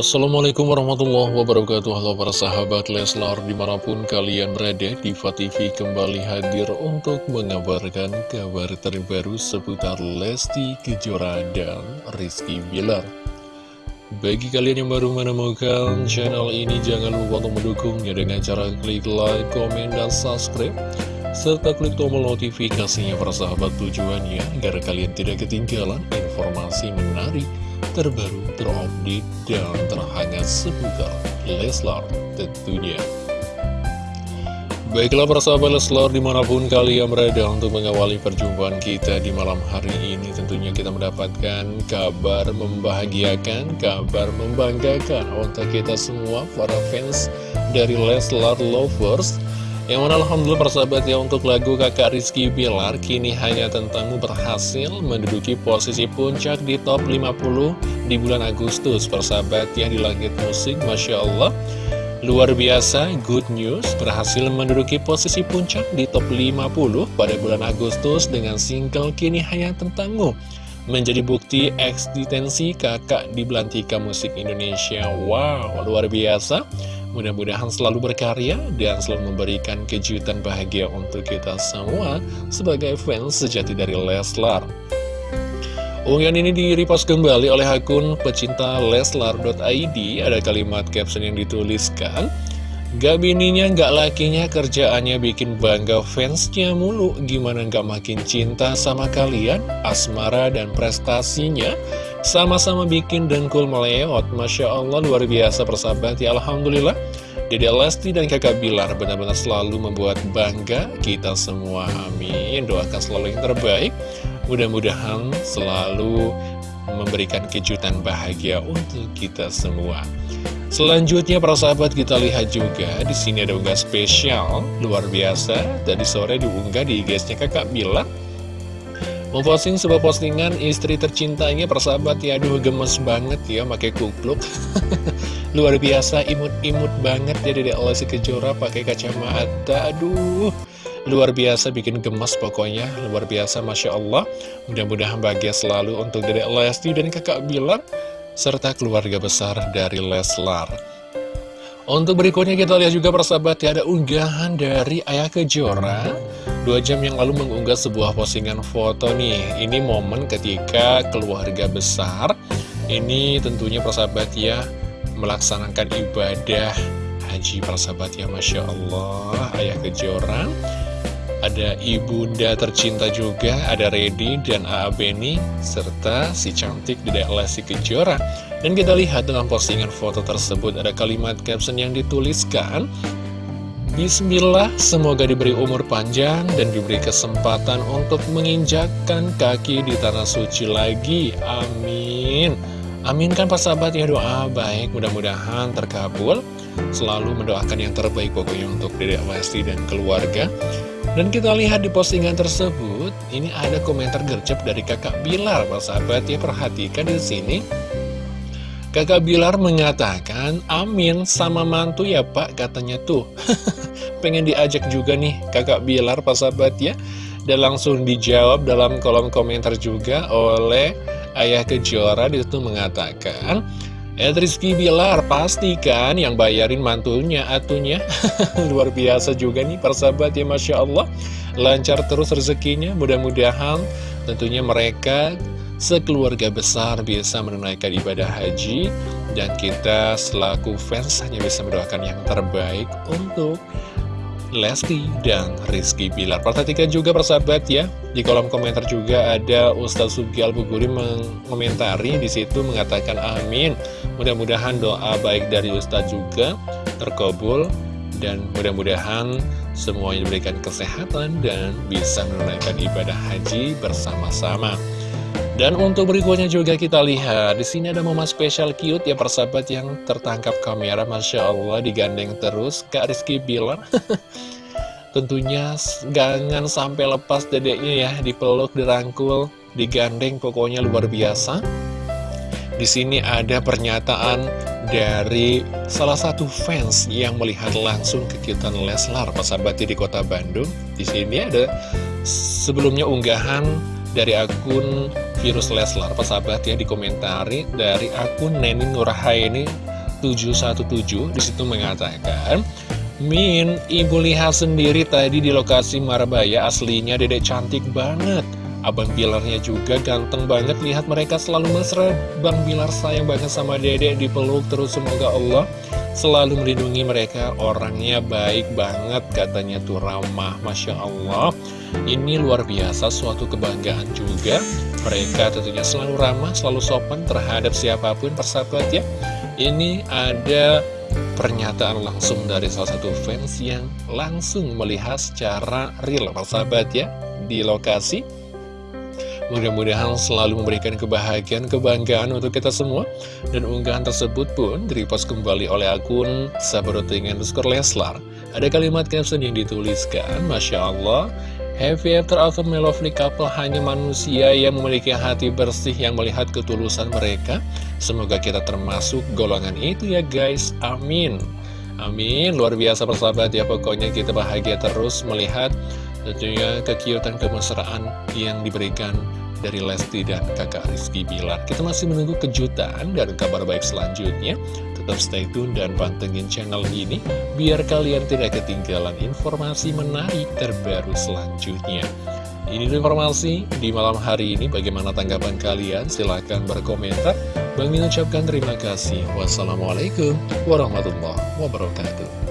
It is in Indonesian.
Assalamualaikum warahmatullahi wabarakatuh. Halo para sahabat Leslar Di mana pun kalian berada Diva TV kembali hadir Untuk mengabarkan kabar terbaru Seputar Lesti Kejora dan Rizky Bilar. Bagi kalian yang baru menemukan channel ini Jangan lupa untuk mendukungnya Dengan cara klik like, komen, dan subscribe serta klik tombol notifikasinya para sahabat tujuannya agar kalian tidak ketinggalan informasi menarik terbaru, terupdate, dan terhangat seputar Leslar tentunya. Baiklah para sahabat Leslar di mana pun kalian berada untuk mengawali perjumpaan kita di malam hari ini Tentunya kita mendapatkan kabar membahagiakan, kabar membanggakan untuk kita semua para fans dari Leslar Lovers yang mana Alhamdulillah persahabat ya untuk lagu kakak Rizky Bilar Kini hanya tentangmu berhasil menduduki posisi puncak di top 50 di bulan Agustus. Persahabat ya di langit musik Masya Allah. Luar biasa, good news, berhasil menduduki posisi puncak di top 50 pada bulan Agustus dengan single Kini Hanya Tentangmu. Menjadi bukti eksistensi kakak di Belantika Musik Indonesia. Wow, luar biasa Mudah-mudahan selalu berkarya dan selalu memberikan kejutan bahagia untuk kita semua sebagai fans sejati dari Leslar. Unggahan ini di-repost kembali oleh akun pecinta leslar.id Ada kalimat caption yang dituliskan Gak bininya, gak lakinya, kerjaannya bikin bangga fansnya mulu. Gimana gak makin cinta sama kalian, asmara dan prestasinya? Sama-sama bikin dengkul meleot. Masya Allah luar biasa persahabat ya Alhamdulillah. Dede Lesti dan kakak Bilar benar-benar selalu membuat bangga kita semua. Amin. Doakan selalu yang terbaik. Mudah-mudahan selalu memberikan kejutan bahagia untuk kita semua Selanjutnya para sahabat kita lihat juga di sini ada unggah spesial luar biasa. Tadi sore diunggah di IG-nya kakak Bilar Memposting sebuah postingan istri tercintanya persahabat ya Aduh gemes banget ya pakai kupluk. Luar biasa imut-imut banget ya Dedek Lesti Kejora pakai kacamata Aduh. Luar biasa bikin gemes pokoknya Luar biasa Masya Allah. Mudah-mudahan bahagia selalu untuk Dedek Lesti dan kakak Bilar Serta keluarga besar dari Leslar. Untuk berikutnya kita lihat juga persahabat ya Ada unggahan dari Ayah Kejora. Dua jam yang lalu mengunggah sebuah postingan foto nih. Ini momen ketika keluarga besar Ini tentunya persahabat ya Melaksanakan ibadah haji persahabat ya Masya Allah Ayah Kejora Ada ibunda tercinta juga Ada Redi dan A.A. Beni Serta si cantik Dedek Lesti Kejora Dan kita lihat dalam postingan foto tersebut Ada kalimat caption yang dituliskan Bismillah, semoga diberi umur panjang dan diberi kesempatan untuk menginjakkan kaki di tanah suci lagi. Amin. Amin kan Pak sahabat ya doa baik, mudah-mudahan terkabul. Selalu mendoakan yang terbaik pokoknya untuk Dedek Lesti dan keluarga. Dan kita lihat di postingan tersebut, ini ada komentar gercep dari kakak Bilar, Pak sahabat ya perhatikan di sini. Kakak Bilar mengatakan, amin sama mantu ya pak, katanya tuh. Pengen diajak juga nih kakak Bilar, pak sahabat ya. Dan langsung dijawab dalam kolom komentar juga oleh Ayah Kejora, itu mengatakan, Ed Rizky Bilar, pastikan yang bayarin mantunya, atunya. Luar biasa juga nih, persahabat ya, Masya Allah. Lancar terus rezekinya, mudah-mudahan tentunya mereka sekeluarga besar bisa menunaikan ibadah haji dan kita selaku fans hanya bisa mendoakan yang terbaik untuk Lesti dan Rizky Bilar. Perhatikan juga persahabat ya, di kolom komentar juga ada Ustaz Sugi Al-Buguri mengomentari di situ mengatakan amin. Mudah-mudahan doa baik dari Ustaz juga terkabul dan mudah-mudahan semuanya diberikan kesehatan dan bisa menunaikan ibadah haji bersama-sama. Dan untuk berikutnya juga kita lihat di sini ada momen spesial cute ya persahabat yang tertangkap kamera. Masya Allah digandeng terus. Kak Rizky bilang Tentunya jangan sampai lepas dedeknya ya dipeluk, dirangkul, digandeng pokoknya luar biasa. Di sini ada pernyataan dari salah satu fans yang melihat langsung kegiatan Leslar persahabatnya di kota Bandung. Di sini ada sebelumnya unggahan dari akun virus Leslar persahabat ya dikomentari dari akun Neni Nurhaini 717 di situ mengatakan Min, ibu lihat sendiri tadi di lokasi Marabaya aslinya dedek cantik banget. Abang Bilarnya juga ganteng banget lihat mereka selalu mesra. Bang Bilar sayang banget sama dedek dipeluk terus semoga Allah selalu melindungi mereka. Orangnya baik banget katanya tuh ramah. Masya Allah. Ini luar biasa suatu kebanggaan juga. Mereka tentunya selalu ramah, selalu sopan terhadap siapa pun persahabat ya. Ini ada pernyataan langsung dari salah satu fans yang langsung melihat secara real persahabat ya Di lokasi Mudah-mudahan selalu memberikan kebahagiaan, kebanggaan untuk kita semua. Dan unggahan tersebut pun direpost kembali oleh akun Sabarotingan Duskor Leslar. Ada kalimat caption yang dituliskan, Masya Allah, Happy after after my lovely couple hanya manusia yang memiliki hati bersih yang melihat ketulusan mereka. Semoga kita termasuk golongan itu ya guys. Amin. Amin. Luar biasa persahabat ya. Pokoknya kita bahagia terus melihat tentunya kekiutan kemesraan yang diberikan dari Lesti dan kakak Rizky Bilar. Kita masih menunggu kejutan dan kabar baik selanjutnya. Tetap stay tune dan pantengin channel ini, biar kalian tidak ketinggalan informasi menarik terbaru selanjutnya. Ini informasi di malam hari ini. Bagaimana tanggapan kalian? Silahkan berkomentar. Bang Min ucapkan terima kasih. Wassalamualaikum warahmatullahi wabarakatuh.